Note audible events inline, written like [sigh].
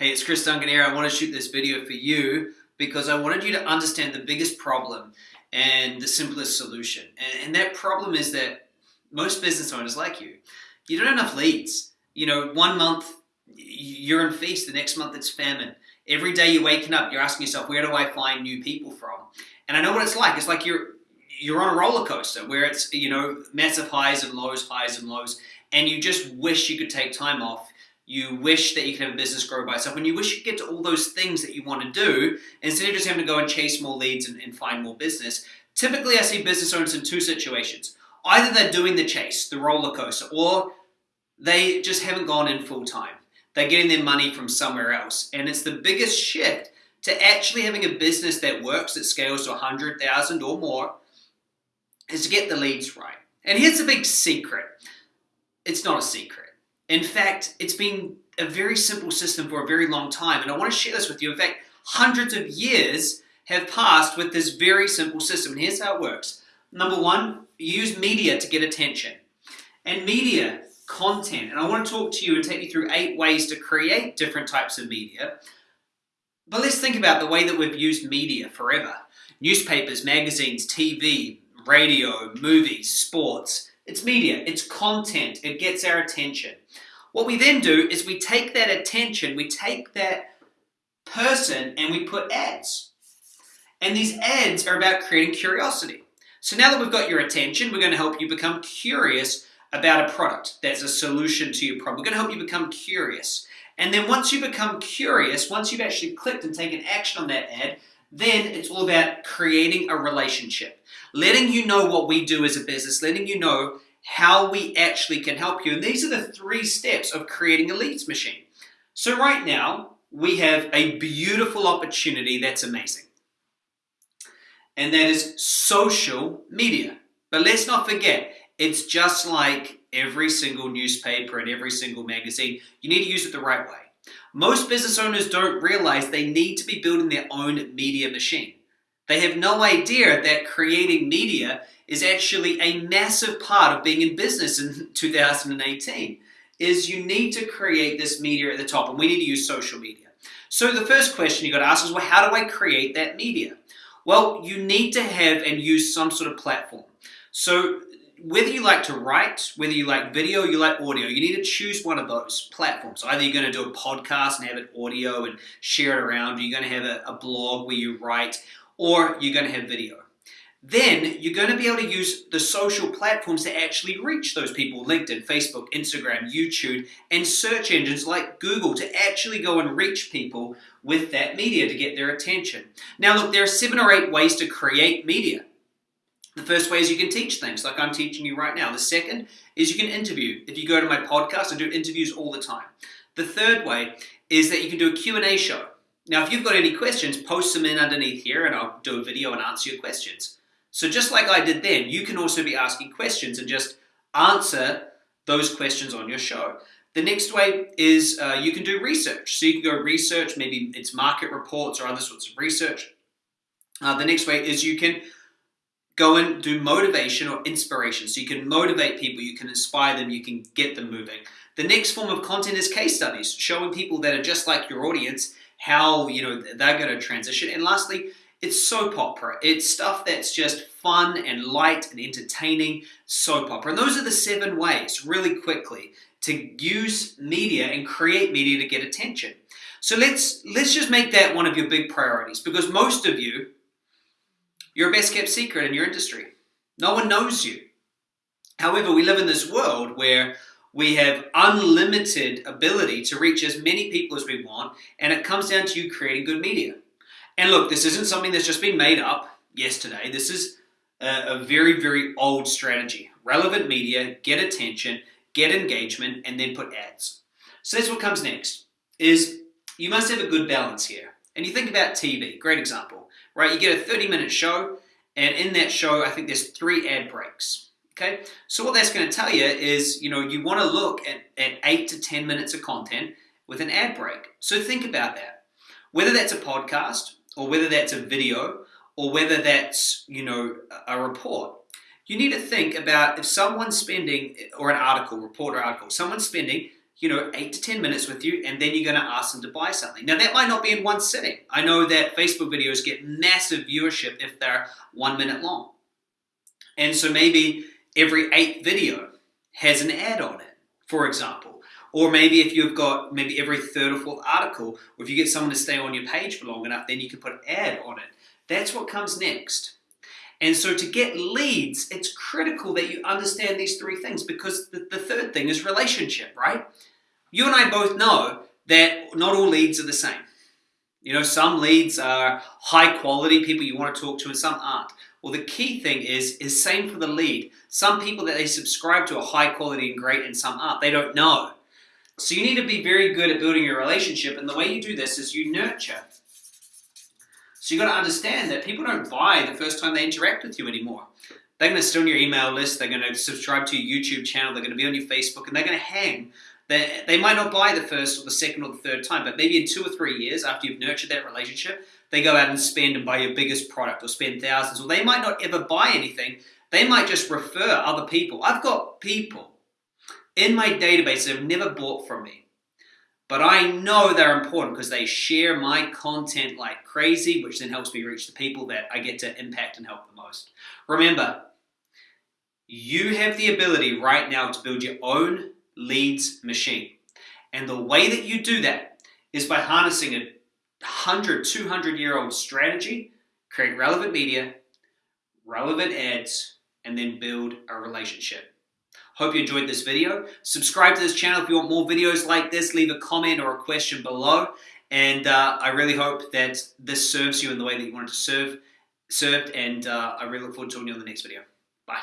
Hey, it's Chris Duncan here. I want to shoot this video for you because I wanted you to understand the biggest problem and the simplest solution. And, that problem is that most business owners like you, you don't have enough leads. You know, one month you're in feast, the next month it's famine. Every day you're waking up, you're asking yourself, where do I find new people from? And I know what it's like. It's like you're you're on a roller coaster where it's you know massive highs and lows, highs and lows, and you just wish you could take time off. You wish that you could have a business grow by itself, and you wish you could get to all those things that you want to do instead of just having to go and chase more leads and, and find more business. Typically, I see business owners in two situations. Either they're doing the chase, the roller coaster, or they just haven't gone in full time. They're getting their money from somewhere else. And it's the biggest shift to actually having a business that works, that scales to 100,000 or more, is to get the leads right. And here's the big secret. It's not a secret. In fact, it's been a very simple system for a very long time. And I want to share this with you. In fact, hundreds of years have passed with this very simple system. And here's how it works. Number one, use media to get attention. And media, content, and I want to talk to you and take you through eight ways to create different types of media. But let's think about the way that we've used media forever. Newspapers, magazines, TV, radio, movies, sports. It's media, it's content, it gets our attention. What we then do is we take that attention, we take that person and we put ads. And these ads are about creating curiosity. So now that we've got your attention, we're going to help you become curious about a product that's a solution to your problem. We're going to help you become curious. And then once you become curious, once you've actually clicked and taken action on that ad, then it's all about creating a relationship. Letting you know what we do as a business, letting you know how we actually can help you. And these are the three steps of creating a leads machine. So right now, we have a beautiful opportunity that's amazing and that is social media. But let's not forget, it's just like every single newspaper and every single magazine. You need to use it the right way. Most business owners don't realize they need to be building their own media machine. They have no idea that creating media is actually a massive part of being in business in [laughs] 2018 is you need to create this media at the top and we need to use social media. So the first question you got to ask is, well, how do I create that media? Well, you need to have and use some sort of platform. So whether you like to write, whether you like video, you like audio, you need to choose one of those platforms. Either you're going to do a podcast and have it audio and share it around, or you're going to have a, a blog where you write, or you're going to have video then you're going to be able to use the social platforms to actually reach those people LinkedIn, Facebook, Instagram, YouTube, and search engines like Google to actually go and reach people with that media to get their attention. Now, look, there are seven or eight ways to create media. The first way is you can teach things like I'm teaching you right now. The second is you can interview. If you go to my podcast, I do interviews all the time. The third way is that you can do a Q&A show. Now, if you've got any questions, post them in underneath here and I'll do a video and answer your questions. So just like I did then, you can also be asking questions and just answer those questions on your show. The next way is uh, you can do research. So you can go research, maybe it's market reports or other sorts of research. Uh, the next way is you can go and do motivation or inspiration. So you can motivate people, you can inspire them, you can get them moving. The next form of content is case studies, showing people that are just like your audience how you know they're going to transition. And lastly, it's soap opera. It's stuff that's just fun and light and entertaining soap opera. And those are the seven ways, really quickly, to use media and create media to get attention. So let's let's just make that one of your big priorities because most of you, you're a best kept secret in your industry. No one knows you. However, we live in this world where we have unlimited ability to reach as many people as we want, and it comes down to you creating good media. And look, this isn't something that's just been made up yesterday. This is a, a very, very old strategy. Relevant media, get attention, get engagement, and then put ads. So that's what comes next, is you must have a good balance here. And you think about TV, great example, right? You get a 30 minute show, and in that show, I think there's three ad breaks. Okay, so what that's going to tell you is, you know, you want to look at, at eight to 10 minutes of content with an ad break. So think about that. Whether that's a podcast, or whether that's a video, or whether that's, you know, a report, you need to think about if someone's spending, or an article, report or article, someone's spending, you know, eight to 10 minutes with you, and then you're going to ask them to buy something. Now, that might not be in one sitting. I know that Facebook videos get massive viewership if they're one minute long. And so maybe every eighth video has an ad on it, for example. Or maybe if you've got maybe every third or fourth article, or if you get someone to stay on your page for long enough, then you can put an ad on it. That's what comes next. And so to get leads, it's critical that you understand these three things because the, the third thing is relationship, right? You and I both know that not all leads are the same. You know, some leads are high quality people you want to talk to and some aren't. Well, the key thing is, is same for the lead. Some people that they subscribe to are high quality and great and some aren't. They don't know. So you need to be very good at building your relationship and the way you do this is you nurture. So you got to understand that people don't buy the first time they interact with you anymore. They're going to stay on your email list, they're going to subscribe to your YouTube channel, they're going to be on your Facebook, and they're going to hang they, they might not buy the first or the second or the third time, but maybe in two or three years after you've nurtured that relationship, they go out and spend and buy your biggest product or spend thousands, or they might not ever buy anything. They might just refer other people. I've got people in my database that have never bought from me, but I know they're important because they share my content like crazy, which then helps me reach the people that I get to impact and help the most. Remember, you have the ability right now to build your own leads machine. And the way that you do that is by harnessing a 100, 200 year old strategy, create relevant media, relevant ads, and then build a relationship. Hope you enjoyed this video. Subscribe to this channel if you want more videos like this. Leave a comment or a question below. And uh, I really hope that this serves you in the way that you wanted to serve, served. And uh, I really look forward to talking to you on the next video. Bye.